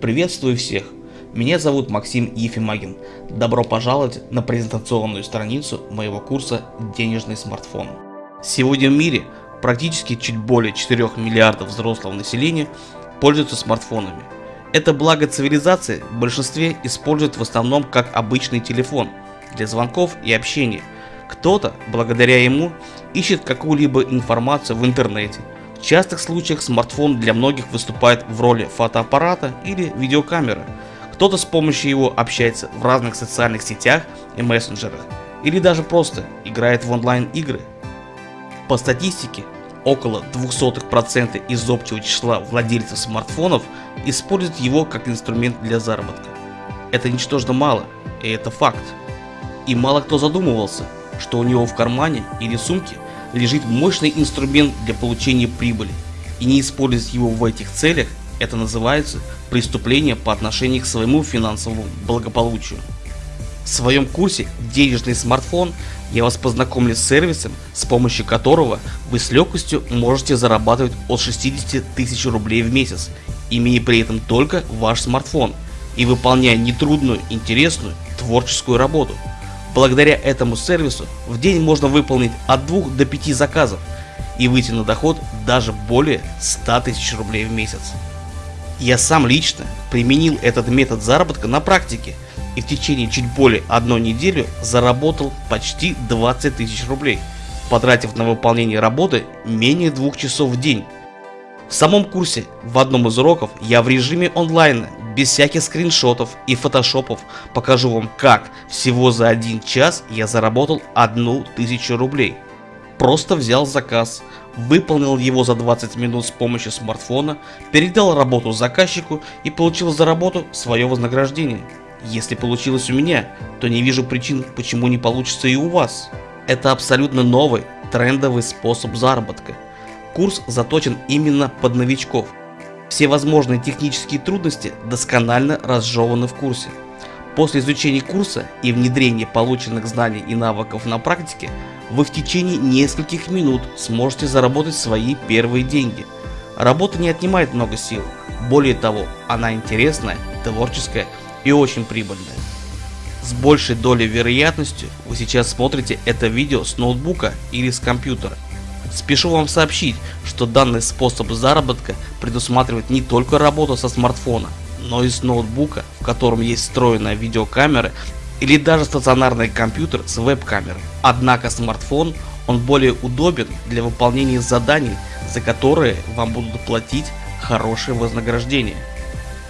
Приветствую всех! Меня зовут Максим Ефимагин. Добро пожаловать на презентационную страницу моего курса «Денежный смартфон». Сегодня в мире практически чуть более 4 миллиардов взрослого населения пользуются смартфонами. Это благо цивилизации в большинстве используют в основном как обычный телефон для звонков и общения. Кто-то, благодаря ему, ищет какую-либо информацию в интернете – в частых случаях смартфон для многих выступает в роли фотоаппарата или видеокамеры. Кто-то с помощью его общается в разных социальных сетях и мессенджерах, или даже просто играет в онлайн игры. По статистике, около 0,02% из общего числа владельцев смартфонов используют его как инструмент для заработка. Это ничтожно мало, и это факт. И мало кто задумывался, что у него в кармане или сумке лежит мощный инструмент для получения прибыли, и не использовать его в этих целях, это называется преступление по отношению к своему финансовому благополучию. В своем курсе «Денежный смартфон» я вас познакомлю с сервисом, с помощью которого вы с легкостью можете зарабатывать от 60 тысяч рублей в месяц, имея при этом только ваш смартфон и выполняя нетрудную, интересную, творческую работу – Благодаря этому сервису в день можно выполнить от 2 до 5 заказов и выйти на доход даже более 100 тысяч рублей в месяц. Я сам лично применил этот метод заработка на практике и в течение чуть более одной недели заработал почти 20 тысяч рублей, потратив на выполнение работы менее двух часов в день. В самом курсе в одном из уроков я в режиме онлайна без всяких скриншотов и фотошопов покажу вам как всего за один час я заработал одну тысячу рублей. Просто взял заказ, выполнил его за 20 минут с помощью смартфона, передал работу заказчику и получил за работу свое вознаграждение. Если получилось у меня, то не вижу причин, почему не получится и у вас. Это абсолютно новый, трендовый способ заработка. Курс заточен именно под новичков, все возможные технические трудности досконально разжеваны в курсе. После изучения курса и внедрения полученных знаний и навыков на практике, вы в течение нескольких минут сможете заработать свои первые деньги. Работа не отнимает много сил, более того, она интересная, творческая и очень прибыльная. С большей долей вероятностью вы сейчас смотрите это видео с ноутбука или с компьютера. Спешу вам сообщить, что данный способ заработка предусматривает не только работу со смартфона, но и с ноутбука, в котором есть встроенная видеокамера или даже стационарный компьютер с веб-камерой. Однако смартфон он более удобен для выполнения заданий, за которые вам будут платить хорошее вознаграждение.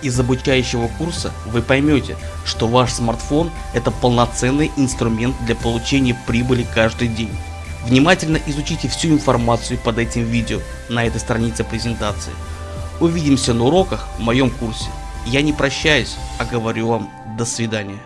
Из обучающего курса вы поймете, что ваш смартфон это полноценный инструмент для получения прибыли каждый день. Внимательно изучите всю информацию под этим видео на этой странице презентации. Увидимся на уроках в моем курсе. Я не прощаюсь, а говорю вам до свидания.